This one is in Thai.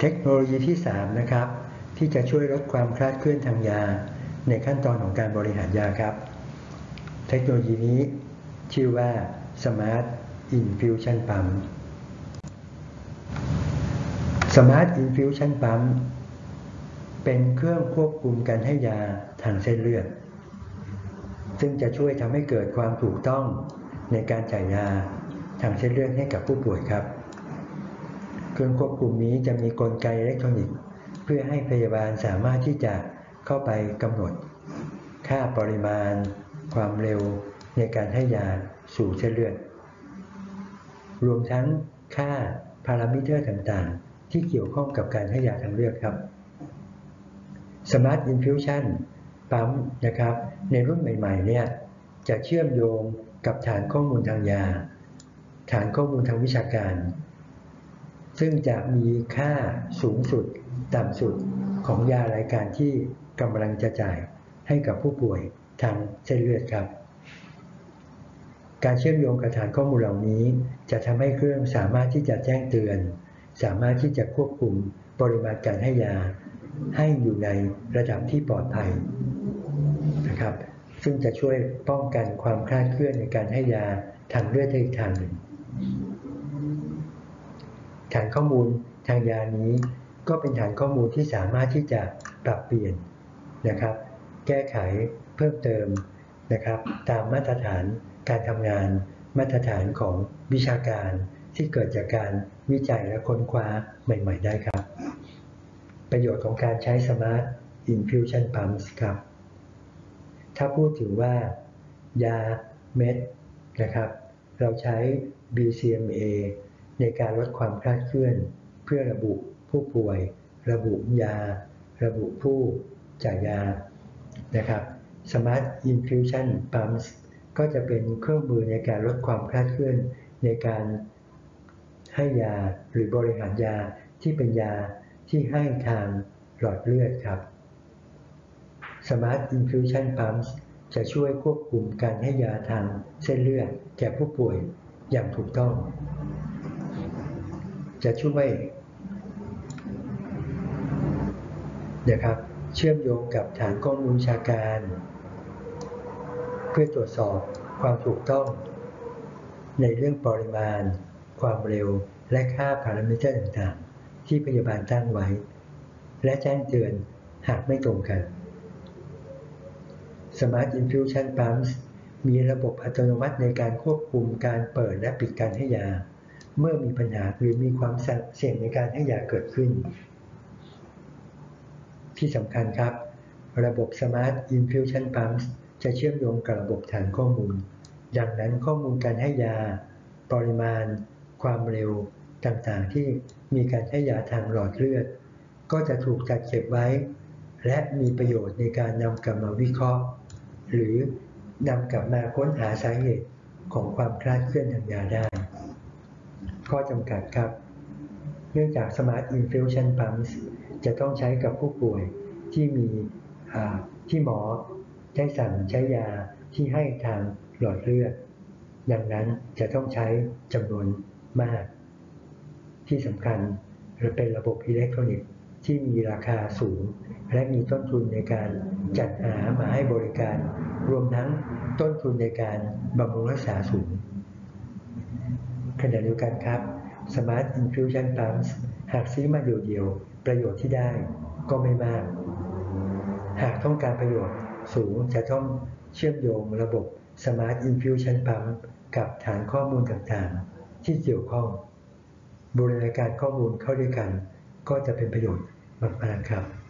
เทคโนโลยีที่ 3 นะครับ ที่จะช่วยลดความคลาดเคลื่อนทางยา ในขั้นตอนของการบริหารยาครับ เทคโนโลยีนี้ ชื่อว่า Smart Infusion Pump Smart Infusion Pump เป็นเครื่องควบคุมการให้ยาทางเส้นเลือด ซึ่งจะช่วยทำให้เกิดความถูกต้องในการจ่ายยาทางเส้นเลือดให้กับผู้ป่วยครับ เครื่องควบคุมนี้จะมีกลไกอิเล็กทรอนิกส์ เพื่อให้พยาบาลสามารถที่จะเข้าไปกำหนด ค่าปริมาณ ความเร็วในการให้ยาสู่เส้นเลือด รวมทั้งค่าพารามิเตอร์ต่างๆ ที่เกี่ยวข้องกับการให้ยาทางเลือดครับ Smart Infusion ปั๊มนะครับ ในรุ่นใหม่ๆเนี่ยจะเชื่อมโยงกับฐานข้อมูลทางยา ฐานข้อมูลทางวิชาการ ซึ่งจะมีค่าสูงสุด ต่ำสุดของยารายการที่กำลังจะจ่ายให้กับผู้ป่วยทางเส้นเลือดครับ การเชื่อมโยงกับฐานข้อมูลเหล่านี้ จะทำให้เครื่องสามารถที่จะแจ้งเตือน สามารถที่จะควบคุมปริมาณการให้ยา ให้อยู่ในระดับที่ปลอดภัยนะครับ ซึ่งจะช่วยป้องกันความคลาดเคลื่อนในการให้ยาทางเลือดได้อีกทางหนึ่ง ฐานข้อมูลทางยานี้ ก็เป็นฐานข้อมูลที่สามารถที่จะปรับเปลี่ยนนะครับ แก้ไขเพิ่มเติมนะครับ ตามมาตรฐานการทำงาน มาตรฐานของวิชาการที่เกิดจากการวิจัยและค้นคว้าใหม่ ๆ ได้ครับ ประโยชน์ของการใช้ Smart Infusion Pumps ครับ ถ้าพูดถึงว่า ยาเม็ดนะครับ เราใช้ BCMA ในการลดความคลาดเคลื่อน เพื่อระบุผู้ป่วย ระบุยา ระบุผู้จ่ายยานะครับ Smart Infusion Pumps ก็จะเป็นเครื่องมือในการลดความคลาดเคลื่อน ในการให้ยาหรือบริหารยาที่เป็นยาที่ให้ทางหลอดเลือดครับ Smart Infusion Pumps จะช่วยควบคุมการให้ยาทางเส้นเลือดแก่ผู้ป่วยอย่างถูกต้อง จะช่วยนะครับเชื่อมโยงกับฐานข้อมูลชาการ เพื่อตรวจสอบความถูกต้อง ในเรื่องปริมาณ ความเร็วและค่าพารามิเตอร์ต่างๆ ที่พยาบาลตั้งไว้ และแจ้งเตือนหากไม่ตรงกัน Smart Infusion Pumps มีระบบอัตโนมัติในการควบคุมการเปิดและปิดการให้ยา เมื่อมีปัญหาหรือมีความเสี่ยงในการให้ยาเกิดขึ้น ที่สำคัญครับ ระบบ Smart Infusion Pumps จะเชื่อมโยงกับระบบฐานข้อมูล ดังนั้นข้อมูลการให้ยา ปริมาณ ความเร็วต่างๆ ที่มีการให้ยาทางหลอดเลือด ก็จะถูกจัดเก็บไว้ และมีประโยชน์ในการนำกลับมาวิเคราะห์ หรือนำกลับมาค้นหาสาเหตุของความคลาดเคลื่อนทางยาได้ ข้อจำกัดครับ เนื่องจาก Smart Infusion Pumps จะต้องใช้กับผู้ป่วยที่มีที่หมอได้สั่งใช้ยาที่ให้ทางหลอดเลือด ดังนั้นจะต้องใช้จำนวนมาก ที่สำคัญเป็นระบบอิเล็กทรอนิกส์ที่มีราคาสูง และมีต้นทุนในการจัดหามาให้บริการ รวมทั้งต้นทุนในการบำรุงรักษาสูง ขณะเดียวกันครับ Smart Infusion Pumps หากซื้อมาเดียวๆ ประโยชน์ที่ได้ก็ไม่มาก หากต้องการประโยชน์สูงจะต้องเชื่อมโยงระบบ Smart Infusion Pump กับฐานข้อมูลต่างๆ ที่เกี่ยวข้องบรณาการข้อมูลเข้าด้วยกัน ก็จะเป็นประโยชน์มากๆครับ